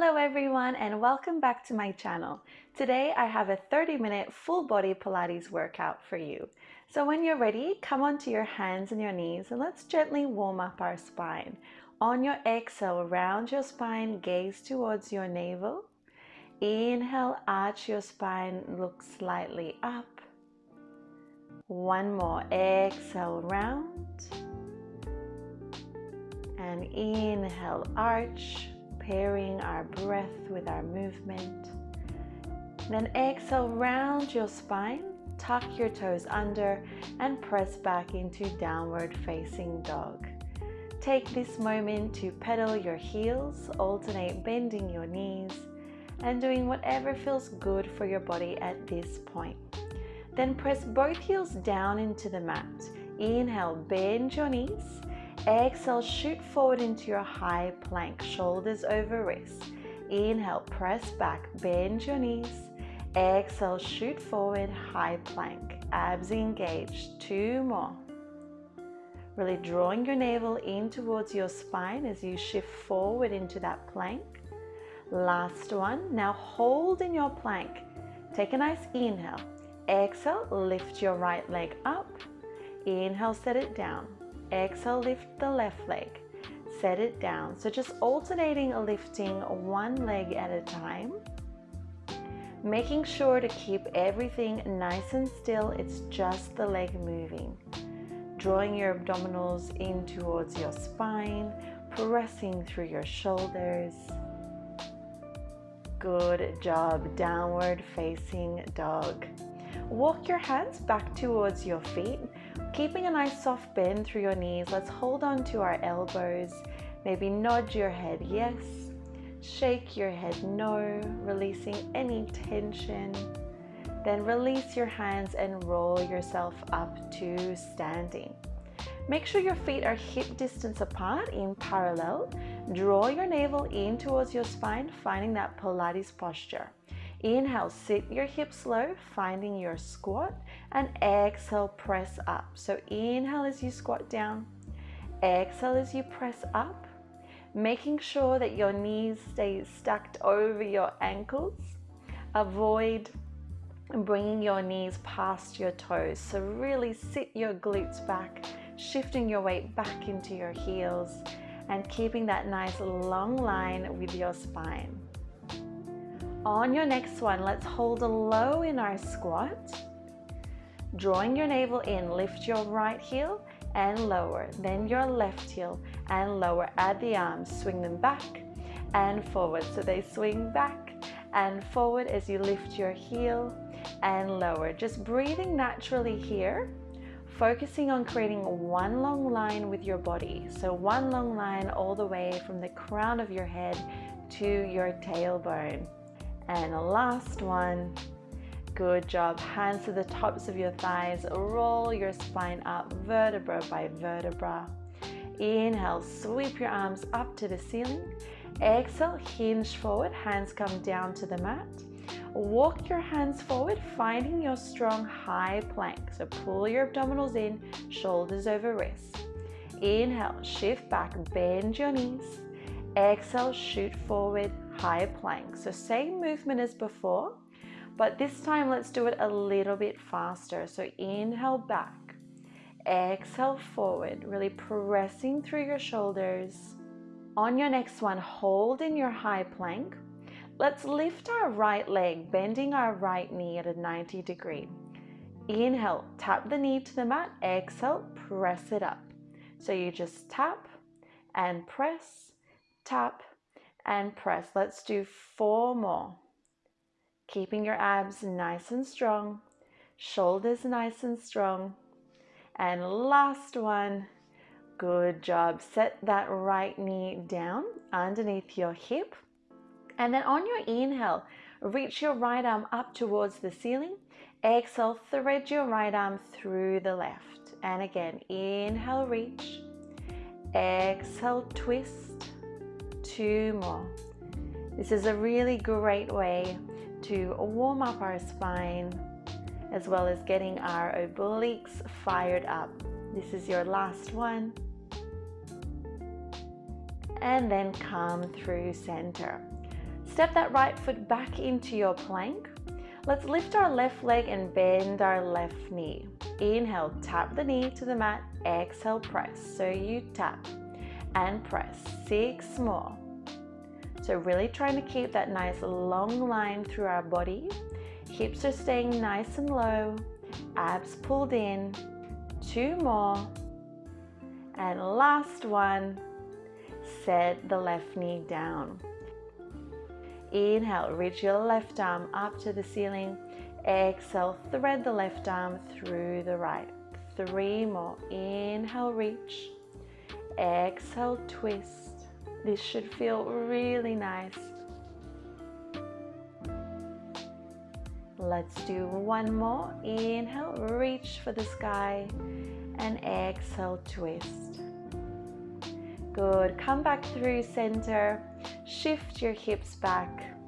Hello everyone and welcome back to my channel. Today I have a 30 minute full body Pilates workout for you. So when you're ready, come onto your hands and your knees and let's gently warm up our spine. On your exhale, round your spine, gaze towards your navel. Inhale, arch your spine, look slightly up. One more, exhale, round. And inhale, arch pairing our breath with our movement. Then exhale, round your spine, tuck your toes under and press back into downward facing dog. Take this moment to pedal your heels, alternate bending your knees and doing whatever feels good for your body at this point. Then press both heels down into the mat. Inhale, bend your knees Exhale, shoot forward into your high plank, shoulders over wrists. Inhale, press back, bend your knees. Exhale, shoot forward, high plank, abs engaged. Two more. Really drawing your navel in towards your spine as you shift forward into that plank. Last one. Now hold in your plank. Take a nice inhale. Exhale, lift your right leg up. Inhale, set it down. Exhale, lift the left leg. Set it down. So just alternating lifting one leg at a time. Making sure to keep everything nice and still. It's just the leg moving. Drawing your abdominals in towards your spine. Pressing through your shoulders. Good job. Downward facing dog. Walk your hands back towards your feet Keeping a nice soft bend through your knees, let's hold on to our elbows. Maybe nod your head yes, shake your head no, releasing any tension. Then release your hands and roll yourself up to standing. Make sure your feet are hip distance apart in parallel. Draw your navel in towards your spine, finding that Pilates posture. Inhale, sit your hips low, finding your squat, and exhale, press up. So inhale as you squat down, exhale as you press up, making sure that your knees stay stacked over your ankles. Avoid bringing your knees past your toes. So really sit your glutes back, shifting your weight back into your heels, and keeping that nice long line with your spine. On your next one, let's hold a low in our squat. Drawing your navel in, lift your right heel and lower, then your left heel and lower. Add the arms, swing them back and forward. So they swing back and forward as you lift your heel and lower. Just breathing naturally here, focusing on creating one long line with your body. So one long line all the way from the crown of your head to your tailbone. And last one. Good job. Hands to the tops of your thighs. Roll your spine up vertebra by vertebra. Inhale, sweep your arms up to the ceiling. Exhale, hinge forward. Hands come down to the mat. Walk your hands forward, finding your strong high plank. So pull your abdominals in, shoulders over wrists. Inhale, shift back, bend your knees. Exhale, shoot forward, high plank. So same movement as before, but this time let's do it a little bit faster. So inhale back, exhale forward, really pressing through your shoulders. On your next one, hold in your high plank. Let's lift our right leg, bending our right knee at a 90 degree. Inhale, tap the knee to the mat. Exhale, press it up. So you just tap and press, tap and press. Let's do four more. Keeping your abs nice and strong, shoulders nice and strong. And last one. Good job. Set that right knee down underneath your hip. And then on your inhale, reach your right arm up towards the ceiling. Exhale, thread your right arm through the left. And again, inhale, reach. Exhale, twist more. This is a really great way to warm up our spine as well as getting our obliques fired up. This is your last one. And then come through center. Step that right foot back into your plank. Let's lift our left leg and bend our left knee. Inhale, tap the knee to the mat. Exhale, press. So you tap and press. Six more. So really trying to keep that nice long line through our body. Hips are staying nice and low. Abs pulled in. Two more. And last one. Set the left knee down. Inhale, reach your left arm up to the ceiling. Exhale, thread the left arm through the right. Three more. Inhale, reach. Exhale, twist. This should feel really nice. Let's do one more. Inhale, reach for the sky. And exhale, twist. Good. Come back through center. Shift your hips back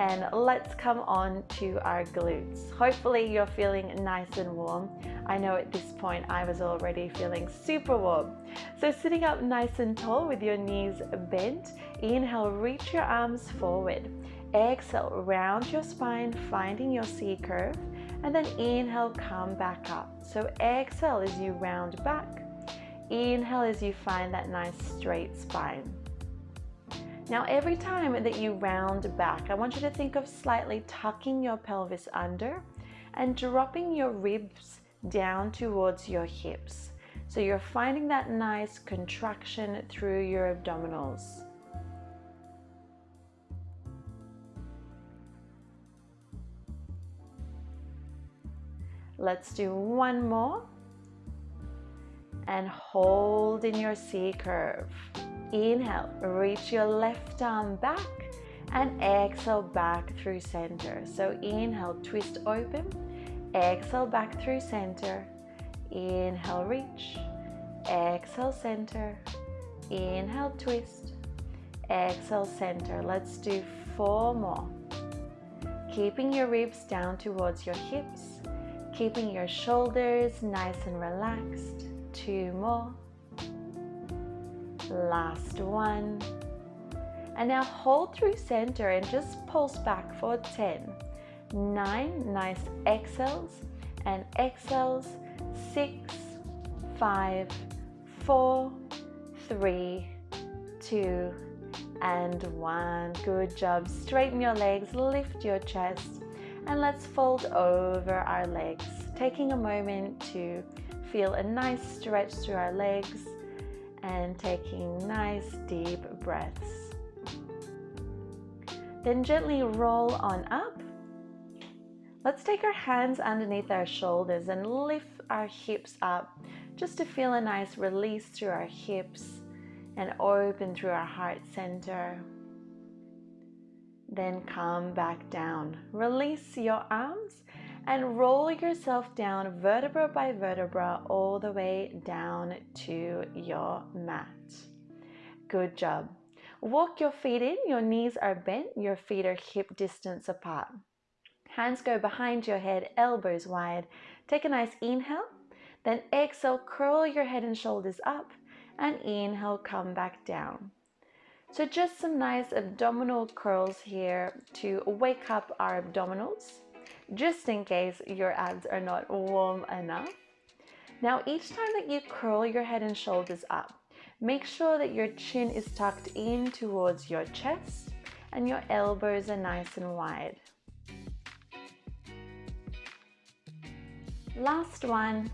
and let's come on to our glutes. Hopefully you're feeling nice and warm. I know at this point I was already feeling super warm. So sitting up nice and tall with your knees bent, inhale, reach your arms forward. Exhale, round your spine, finding your C curve, and then inhale, come back up. So exhale as you round back. Inhale as you find that nice straight spine. Now every time that you round back, I want you to think of slightly tucking your pelvis under and dropping your ribs down towards your hips. So you're finding that nice contraction through your abdominals. Let's do one more. And hold in your C curve. Inhale, reach your left arm back and exhale back through center. So inhale, twist open, exhale back through center, inhale, reach, exhale, center, inhale, twist, exhale, center. Let's do four more. Keeping your ribs down towards your hips, keeping your shoulders nice and relaxed. Two more. Last one. And now hold through center and just pulse back for 10 9 nice exhales and exhales 6 5 4 3 2 and 1 good job straighten your legs lift your chest and let's fold over our legs taking a moment to feel a nice stretch through our legs and taking nice deep breaths. Then gently roll on up. Let's take our hands underneath our shoulders and lift our hips up just to feel a nice release through our hips and open through our heart center. Then come back down. Release your arms and roll yourself down vertebra by vertebra all the way down to your mat. Good job. Walk your feet in, your knees are bent, your feet are hip distance apart. Hands go behind your head, elbows wide. Take a nice inhale, then exhale, curl your head and shoulders up, and inhale, come back down. So just some nice abdominal curls here to wake up our abdominals just in case your abs are not warm enough. Now each time that you curl your head and shoulders up, make sure that your chin is tucked in towards your chest and your elbows are nice and wide. Last one,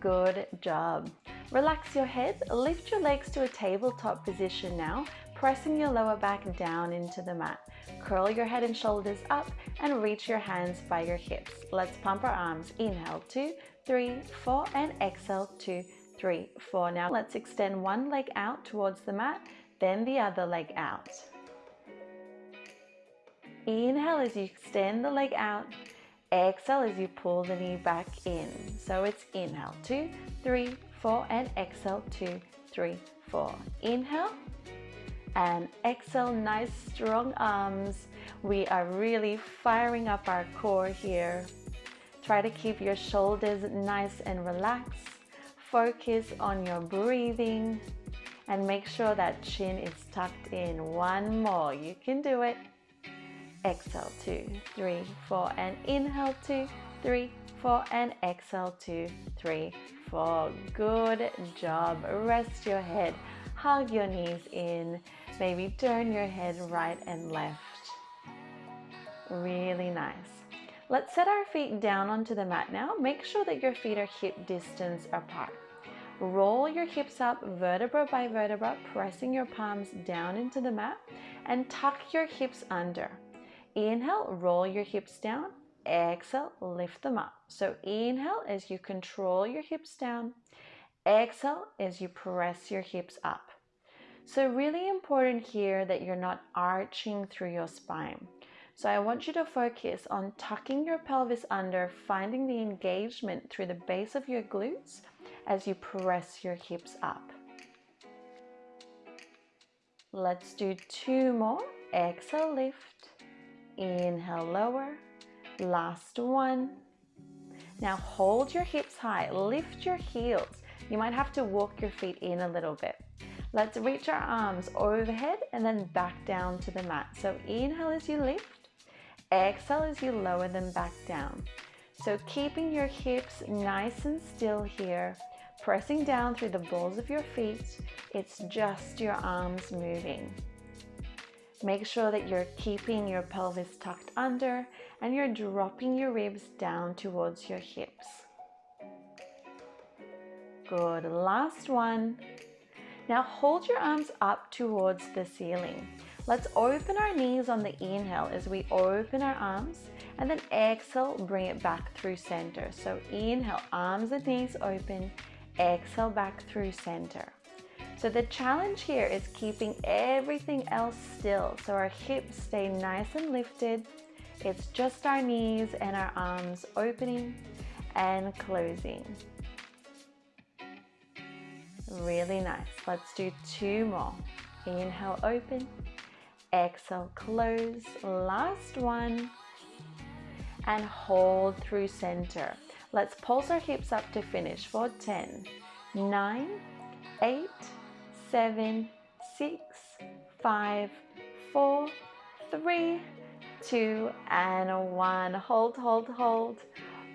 good job. Relax your head, lift your legs to a tabletop position now, pressing your lower back down into the mat. Curl your head and shoulders up and reach your hands by your hips. Let's pump our arms. Inhale, two, three, four, and exhale, two, three, four. Now let's extend one leg out towards the mat, then the other leg out. Inhale as you extend the leg out. Exhale as you pull the knee back in. So it's inhale, two, three, four, and exhale, two, three, four. Inhale and exhale, nice strong arms. We are really firing up our core here. Try to keep your shoulders nice and relaxed. Focus on your breathing and make sure that chin is tucked in. One more, you can do it. Exhale, two, three, four, and inhale, two, three, four, and exhale, two, three, four. Good job. Rest your head, hug your knees in, maybe turn your head right and left. Really nice. Let's set our feet down onto the mat now. Make sure that your feet are hip distance apart. Roll your hips up vertebra by vertebra, pressing your palms down into the mat and tuck your hips under. Inhale, roll your hips down. Exhale, lift them up. So inhale as you control your hips down. Exhale as you press your hips up. So really important here that you're not arching through your spine. So I want you to focus on tucking your pelvis under, finding the engagement through the base of your glutes as you press your hips up. Let's do two more. Exhale, lift. Inhale, lower. Last one. Now hold your hips high, lift your heels. You might have to walk your feet in a little bit. Let's reach our arms overhead and then back down to the mat. So inhale as you lift. Exhale as you lower them back down. So keeping your hips nice and still here, pressing down through the balls of your feet. It's just your arms moving. Make sure that you're keeping your pelvis tucked under and you're dropping your ribs down towards your hips. Good, last one. Now hold your arms up towards the ceiling. Let's open our knees on the inhale as we open our arms and then exhale, bring it back through center. So inhale, arms and knees open, exhale back through center. So the challenge here is keeping everything else still so our hips stay nice and lifted. It's just our knees and our arms opening and closing. Really nice. Let's do two more. Inhale, open. Exhale, close. Last one. And hold through center. Let's pulse our hips up to finish for 10, 9, 8, 7, 6, 5, 4, 3, 2, and 1. Hold, hold, hold.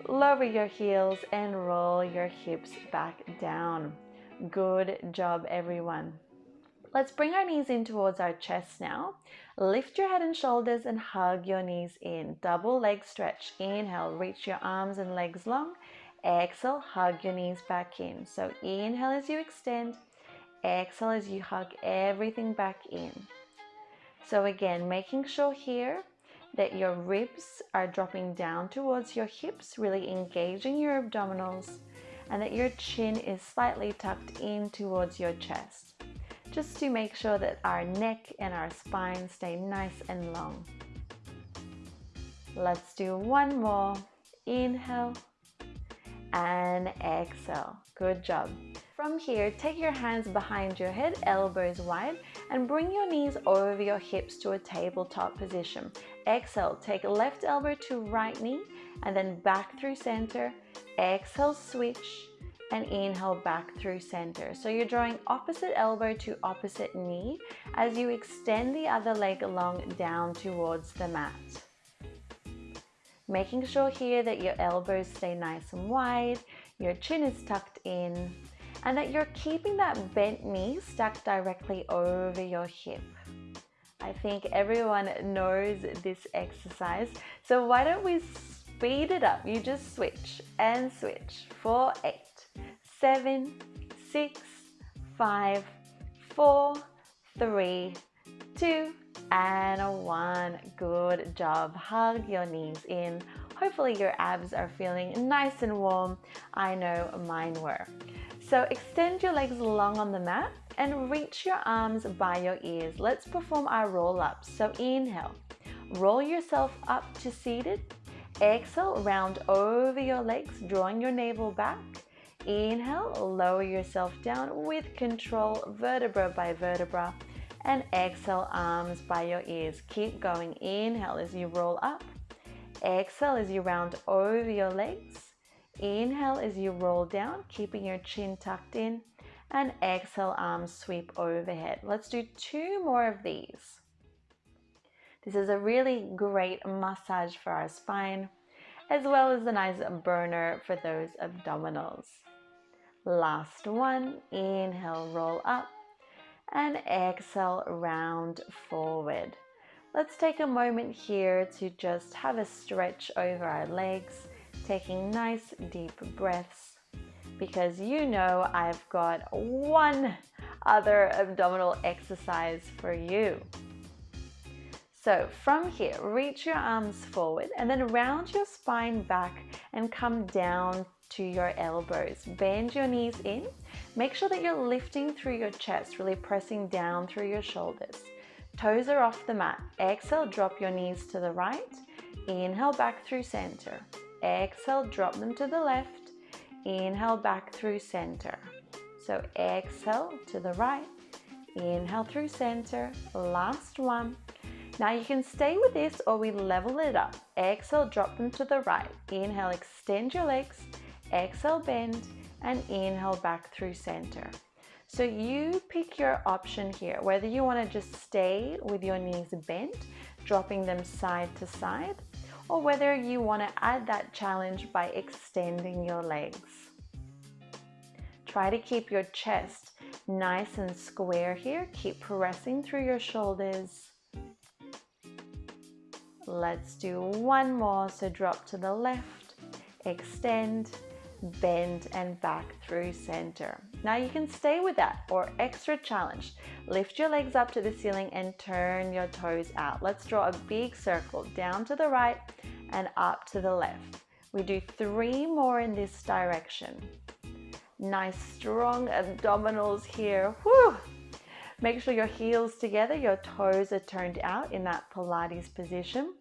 Lower your heels and roll your hips back down. Good job, everyone. Let's bring our knees in towards our chest now. Lift your head and shoulders and hug your knees in. Double leg stretch. Inhale, reach your arms and legs long. Exhale, hug your knees back in. So inhale as you extend. Exhale as you hug everything back in. So again, making sure here that your ribs are dropping down towards your hips, really engaging your abdominals, and that your chin is slightly tucked in towards your chest just to make sure that our neck and our spine stay nice and long. Let's do one more. Inhale and exhale. Good job. From here, take your hands behind your head, elbows wide, and bring your knees over your hips to a tabletop position. Exhale, take left elbow to right knee, and then back through center. Exhale, switch and inhale back through center. So you're drawing opposite elbow to opposite knee as you extend the other leg along down towards the mat. Making sure here that your elbows stay nice and wide, your chin is tucked in, and that you're keeping that bent knee stuck directly over your hip. I think everyone knows this exercise, so why don't we speed it up? You just switch and switch for eight seven, six, five, four, three, two, and one. Good job. Hug your knees in. Hopefully your abs are feeling nice and warm. I know mine were. So extend your legs long on the mat and reach your arms by your ears. Let's perform our roll ups. So inhale, roll yourself up to seated. Exhale, round over your legs, drawing your navel back. Inhale, lower yourself down with control, vertebra by vertebra. And exhale, arms by your ears. Keep going. Inhale as you roll up. Exhale as you round over your legs. Inhale as you roll down, keeping your chin tucked in. And exhale, arms sweep overhead. Let's do two more of these. This is a really great massage for our spine, as well as a nice burner for those abdominals. Last one, inhale, roll up, and exhale, round forward. Let's take a moment here to just have a stretch over our legs, taking nice deep breaths because you know I've got one other abdominal exercise for you. So from here, reach your arms forward and then round your spine back and come down to your elbows. Bend your knees in. Make sure that you're lifting through your chest, really pressing down through your shoulders. Toes are off the mat. Exhale, drop your knees to the right. Inhale back through center. Exhale, drop them to the left. Inhale back through center. So exhale to the right. Inhale through center. Last one. Now you can stay with this or we level it up. Exhale, drop them to the right. Inhale, extend your legs. Exhale, bend. And inhale back through center. So you pick your option here, whether you want to just stay with your knees bent, dropping them side to side, or whether you want to add that challenge by extending your legs. Try to keep your chest nice and square here. Keep pressing through your shoulders. Let's do one more. So drop to the left, extend, bend and back through center. Now you can stay with that or extra challenge. Lift your legs up to the ceiling and turn your toes out. Let's draw a big circle down to the right and up to the left. We do three more in this direction. Nice strong abdominals here. Whew. Make sure your heels together, your toes are turned out in that Pilates position.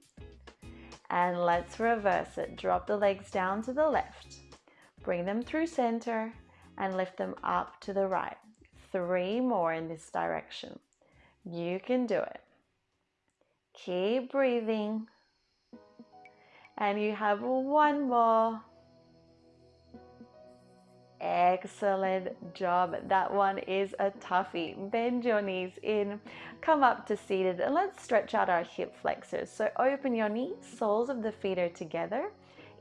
And let's reverse it. Drop the legs down to the left. Bring them through center and lift them up to the right. Three more in this direction. You can do it. Keep breathing. And you have one more. Excellent job. That one is a toughie. Bend your knees in, come up to seated, and let's stretch out our hip flexors. So open your knees, soles of the feet are together.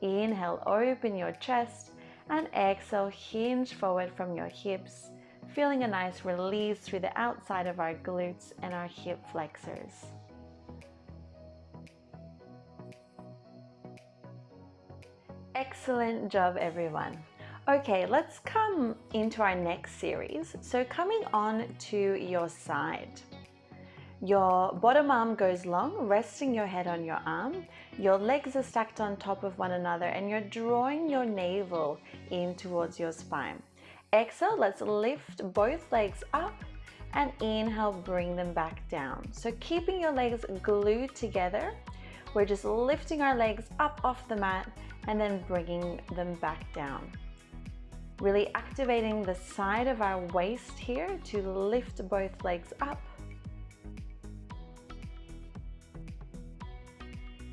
Inhale, open your chest, and exhale, hinge forward from your hips, feeling a nice release through the outside of our glutes and our hip flexors. Excellent job, everyone. Okay, let's come into our next series. So coming on to your side. Your bottom arm goes long, resting your head on your arm. Your legs are stacked on top of one another and you're drawing your navel in towards your spine. Exhale, let's lift both legs up and inhale, bring them back down. So keeping your legs glued together, we're just lifting our legs up off the mat and then bringing them back down. Really activating the side of our waist here to lift both legs up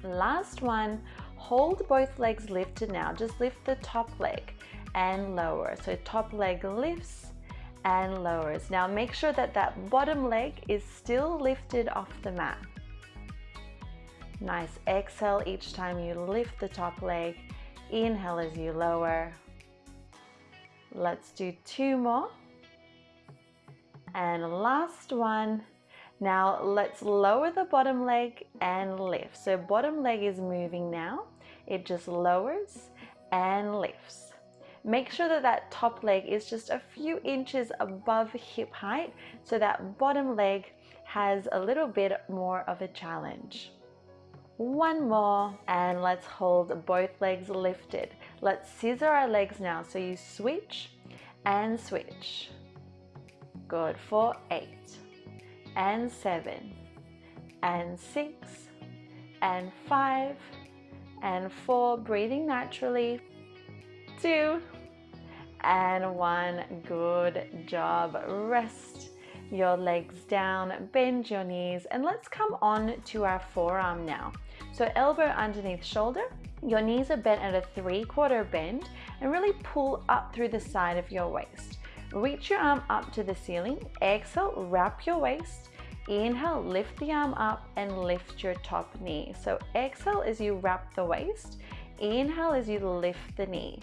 Last one, hold both legs lifted now. Just lift the top leg and lower. So top leg lifts and lowers. Now make sure that that bottom leg is still lifted off the mat. Nice. Exhale each time you lift the top leg. Inhale as you lower. Let's do two more. And last one. Now let's lower the bottom leg and lift. So bottom leg is moving now. It just lowers and lifts. Make sure that that top leg is just a few inches above hip height so that bottom leg has a little bit more of a challenge. One more and let's hold both legs lifted. Let's scissor our legs now. So you switch and switch. Good for eight and seven and six and five and four breathing naturally two and one good job rest your legs down bend your knees and let's come on to our forearm now so elbow underneath shoulder your knees are bent at a three quarter bend and really pull up through the side of your waist Reach your arm up to the ceiling. Exhale, wrap your waist. Inhale, lift the arm up and lift your top knee. So exhale as you wrap the waist. Inhale as you lift the knee.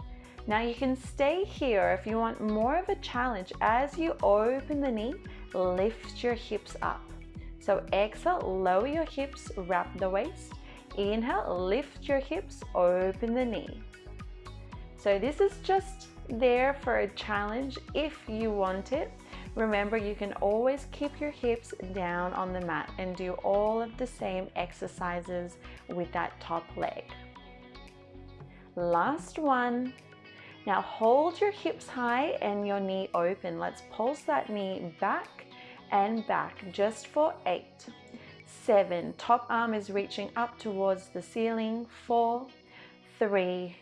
Now you can stay here if you want more of a challenge. As you open the knee, lift your hips up. So exhale, lower your hips, wrap the waist. Inhale, lift your hips, open the knee. So this is just there for a challenge if you want it. Remember, you can always keep your hips down on the mat and do all of the same exercises with that top leg. Last one. Now hold your hips high and your knee open. Let's pulse that knee back and back just for eight, seven. Top arm is reaching up towards the ceiling. Four, three,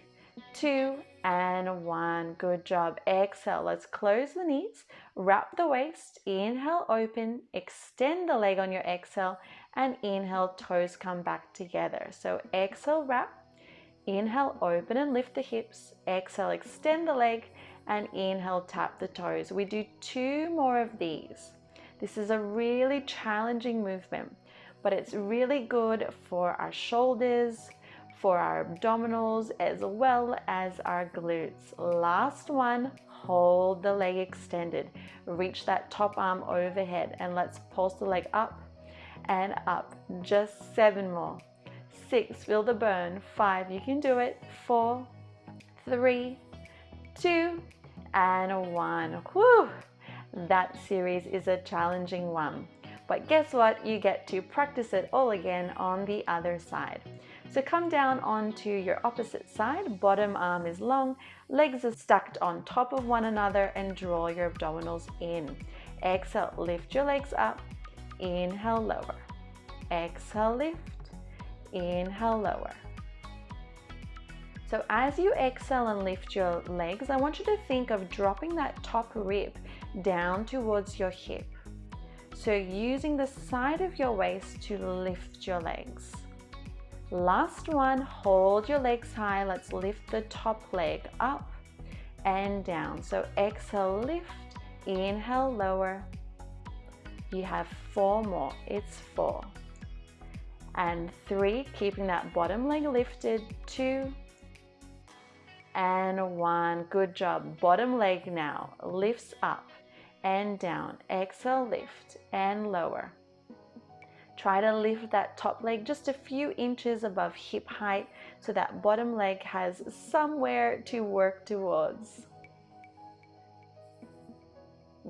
two, and one. Good job. Exhale. Let's close the knees, wrap the waist, inhale, open, extend the leg on your exhale, and inhale, toes come back together. So exhale, wrap, inhale, open and lift the hips, exhale, extend the leg, and inhale, tap the toes. We do two more of these. This is a really challenging movement, but it's really good for our shoulders, for our abdominals as well as our glutes. Last one, hold the leg extended. Reach that top arm overhead and let's pulse the leg up and up. Just seven more. Six, feel the burn. Five, you can do it. Four, three, two, and one. Whew! That series is a challenging one. But guess what? You get to practice it all again on the other side. So come down onto your opposite side, bottom arm is long, legs are stacked on top of one another and draw your abdominals in. Exhale, lift your legs up, inhale, lower. Exhale, lift, inhale, lower. So as you exhale and lift your legs, I want you to think of dropping that top rib down towards your hip. So using the side of your waist to lift your legs. Last one, hold your legs high. Let's lift the top leg up and down. So exhale, lift, inhale, lower. You have four more, it's four. And three, keeping that bottom leg lifted, two, and one. Good job. Bottom leg now lifts up and down. Exhale, lift and lower. Try to lift that top leg just a few inches above hip height so that bottom leg has somewhere to work towards.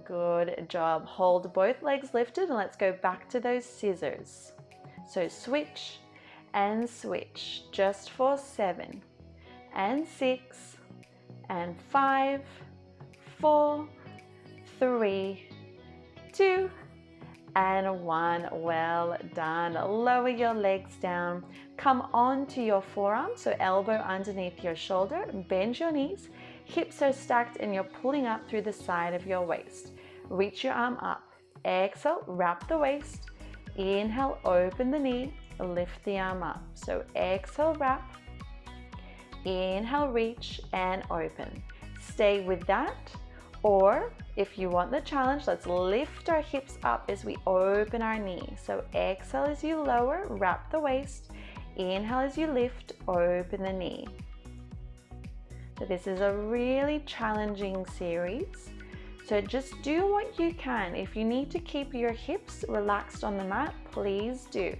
Good job. Hold both legs lifted and let's go back to those scissors. So switch and switch just for seven and six and five, four, three, two, and one. Well done. Lower your legs down. Come onto your forearm, so elbow underneath your shoulder. Bend your knees. Hips are stacked and you're pulling up through the side of your waist. Reach your arm up. Exhale, wrap the waist. Inhale, open the knee. Lift the arm up. So exhale, wrap. Inhale, reach and open. Stay with that or if you want the challenge, let's lift our hips up as we open our knee. So exhale as you lower, wrap the waist. Inhale as you lift, open the knee. So this is a really challenging series. So just do what you can. If you need to keep your hips relaxed on the mat, please do.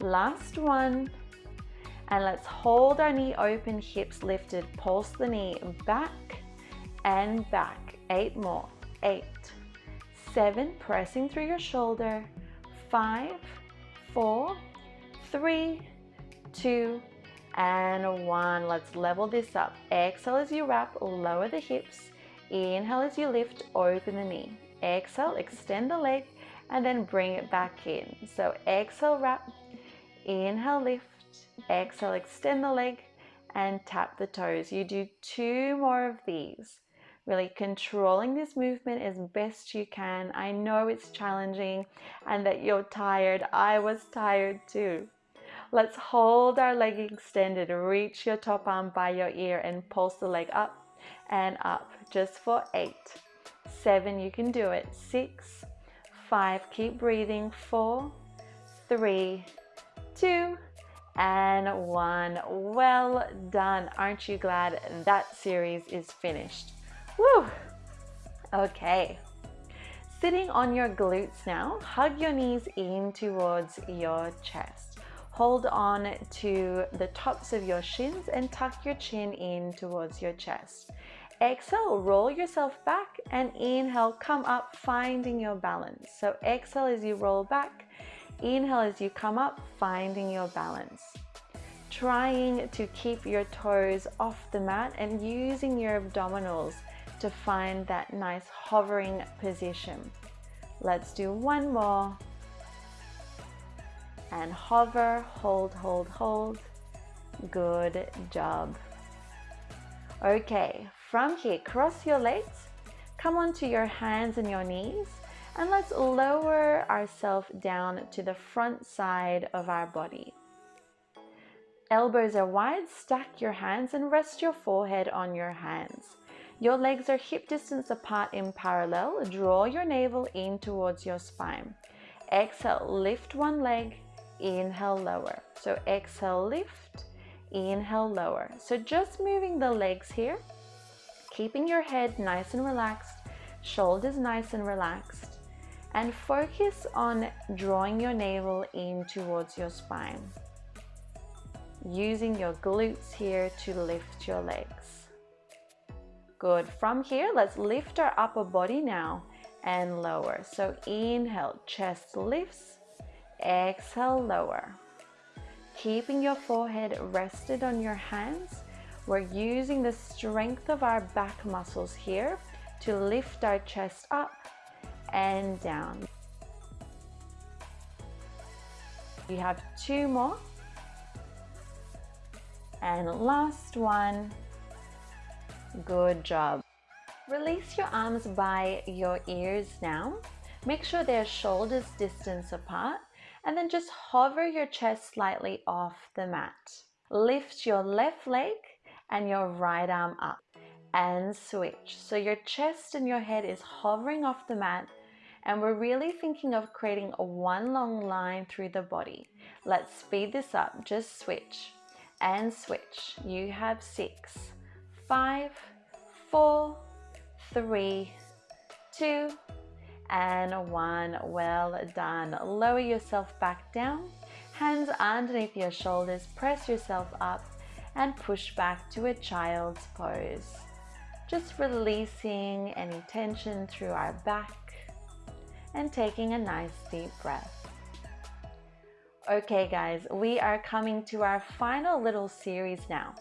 Last one. And let's hold our knee open, hips lifted. Pulse the knee back and back. Eight more. Eight, seven, pressing through your shoulder. Five, four, three, two, and one. Let's level this up. Exhale as you wrap, lower the hips. Inhale as you lift, open the knee. Exhale, extend the leg, and then bring it back in. So exhale, wrap. Inhale, lift. Exhale, extend the leg, and tap the toes. You do two more of these really controlling this movement as best you can. I know it's challenging and that you're tired. I was tired too. Let's hold our leg extended. Reach your top arm by your ear and pulse the leg up and up just for eight, seven, you can do it, six, five, keep breathing, four, three, two, and one. Well done. Aren't you glad that series is finished? Woo! Okay. Sitting on your glutes now, hug your knees in towards your chest. Hold on to the tops of your shins and tuck your chin in towards your chest. Exhale, roll yourself back and inhale, come up, finding your balance. So exhale as you roll back, inhale as you come up, finding your balance. Trying to keep your toes off the mat and using your abdominals to find that nice hovering position. Let's do one more. And hover, hold, hold, hold. Good job. Okay, from here, cross your legs, come onto your hands and your knees, and let's lower ourselves down to the front side of our body. Elbows are wide, stack your hands and rest your forehead on your hands. Your legs are hip distance apart in parallel. Draw your navel in towards your spine. Exhale, lift one leg, inhale, lower. So exhale, lift, inhale, lower. So just moving the legs here keeping your head nice and relaxed, shoulders nice and relaxed, and focus on drawing your navel in towards your spine. Using your glutes here to lift your legs. Good. From here, let's lift our upper body now and lower. So inhale, chest lifts, exhale, lower. Keeping your forehead rested on your hands we're using the strength of our back muscles here to lift our chest up and down. You have two more. And last one. Good job. Release your arms by your ears now. Make sure they're shoulders distance apart and then just hover your chest slightly off the mat. Lift your left leg and your right arm up and switch. So your chest and your head is hovering off the mat and we're really thinking of creating a one long line through the body. Let's speed this up. Just switch and switch. You have six, five, four, three, two, and one. Well done. Lower yourself back down. Hands underneath your shoulders. Press yourself up and push back to a child's pose. Just releasing any tension through our back and taking a nice deep breath. Okay guys, we are coming to our final little series now.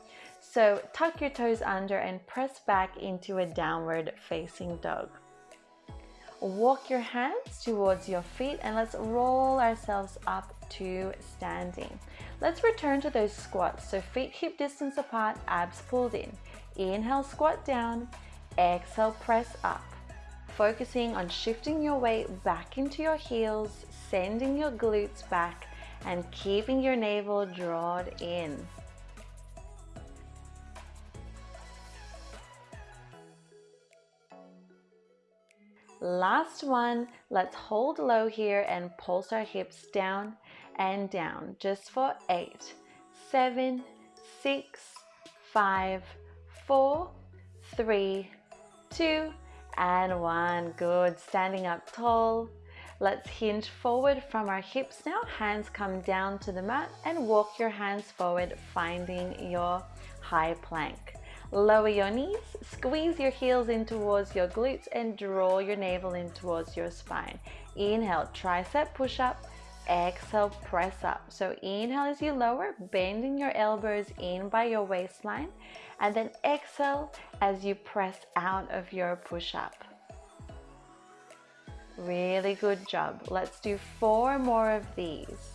So tuck your toes under and press back into a downward facing dog. Walk your hands towards your feet and let's roll ourselves up to standing. Let's return to those squats. So feet hip distance apart, abs pulled in. Inhale, squat down. Exhale, press up. Focusing on shifting your weight back into your heels, sending your glutes back, and keeping your navel drawn in. Last one, let's hold low here and pulse our hips down and down just for eight, seven, six, five, four, three, two, and one. Good. Standing up tall. Let's hinge forward from our hips now. Hands come down to the mat and walk your hands forward, finding your high plank. Lower your knees, squeeze your heels in towards your glutes and draw your navel in towards your spine. Inhale, tricep push up exhale press up. So inhale as you lower bending your elbows in by your waistline and then exhale as you press out of your push-up really good job. Let's do four more of these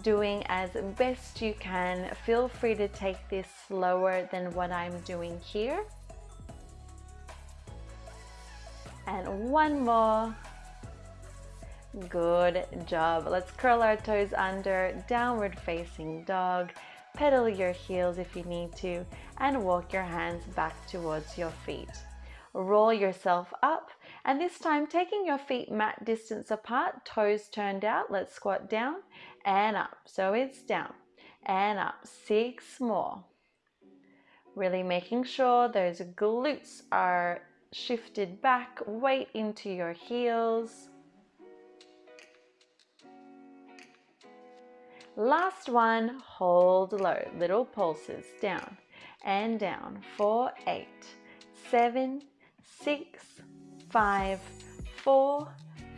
doing as best you can feel free to take this slower than what I'm doing here and one more Good job. Let's curl our toes under, downward facing dog. Pedal your heels if you need to and walk your hands back towards your feet. Roll yourself up And this time, taking your feet mat distance apart, toes turned out, let's squat down and up. So it's down and up. Six more. Really making sure those glutes are shifted back, weight into your heels. Last one, hold low, little pulses down and down. Four, eight, seven, six, five, four,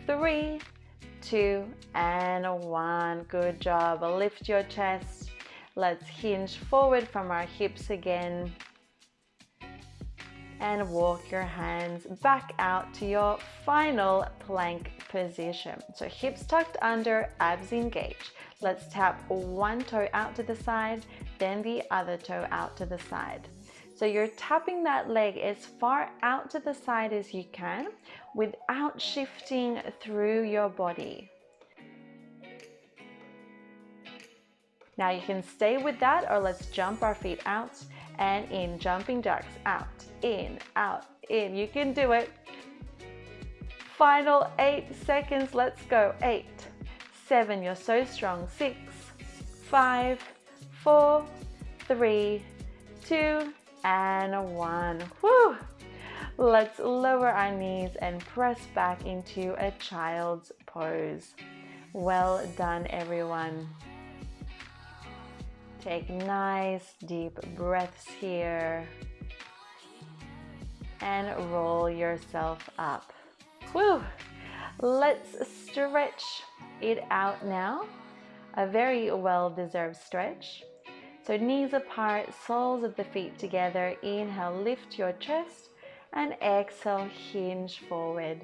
three, two, and one. Good job. Lift your chest. Let's hinge forward from our hips again. And walk your hands back out to your final plank position. So hips tucked under, abs engaged. Let's tap one toe out to the side, then the other toe out to the side. So you're tapping that leg as far out to the side as you can without shifting through your body. Now you can stay with that or let's jump our feet out and in, jumping jacks, out, in, out, in. You can do it. Final eight seconds, let's go. Eight, seven, you're so strong. Six, five, four, three, two, and one. Whew. Let's lower our knees and press back into a child's pose. Well done, everyone. Take nice deep breaths here and roll yourself up. Whew. Let's stretch it out now. A very well-deserved stretch. So knees apart, soles of the feet together. Inhale, lift your chest and exhale, hinge forward.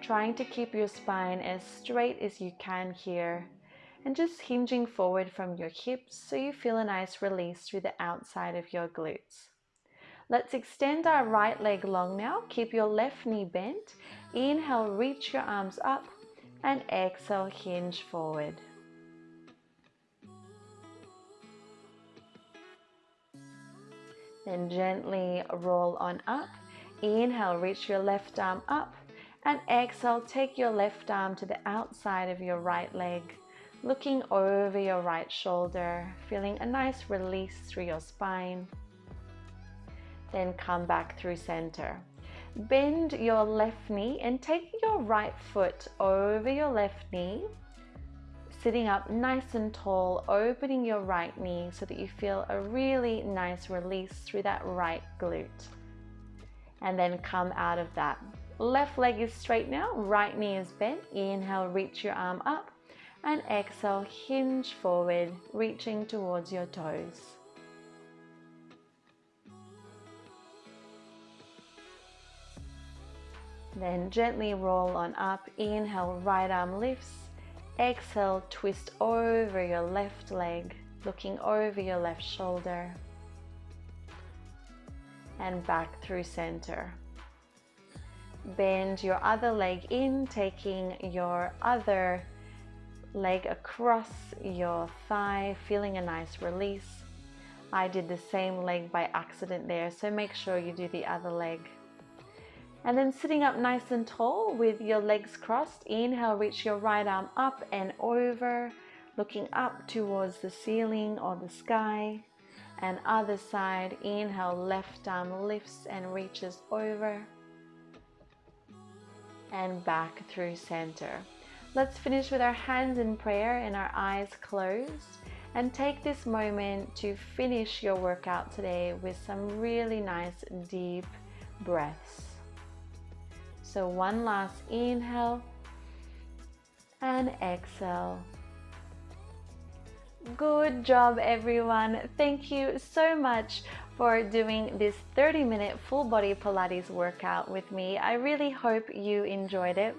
Trying to keep your spine as straight as you can here and just hinging forward from your hips so you feel a nice release through the outside of your glutes. Let's extend our right leg long now. Keep your left knee bent. Inhale, reach your arms up and exhale, hinge forward. Then gently roll on up. Inhale, reach your left arm up. And exhale, take your left arm to the outside of your right leg, looking over your right shoulder, feeling a nice release through your spine. Then come back through center. Bend your left knee and take your right foot over your left knee sitting up nice and tall, opening your right knee so that you feel a really nice release through that right glute. And then come out of that. Left leg is straight now, right knee is bent. Inhale, reach your arm up and exhale, hinge forward, reaching towards your toes. Then gently roll on up, inhale, right arm lifts, Exhale, twist over your left leg, looking over your left shoulder and back through center. Bend your other leg in, taking your other leg across your thigh, feeling a nice release. I did the same leg by accident there, so make sure you do the other leg. And then sitting up nice and tall with your legs crossed. Inhale, reach your right arm up and over, looking up towards the ceiling or the sky. And other side, inhale, left arm lifts and reaches over. And back through center. Let's finish with our hands in prayer and our eyes closed. And take this moment to finish your workout today with some really nice deep breaths. So one last inhale and exhale. Good job everyone. Thank you so much for doing this 30 minute full body Pilates workout with me. I really hope you enjoyed it.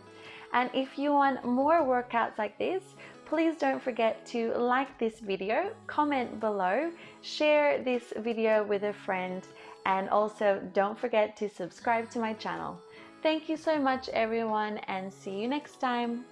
And if you want more workouts like this, please don't forget to like this video, comment below, share this video with a friend, and also don't forget to subscribe to my channel. Thank you so much everyone and see you next time.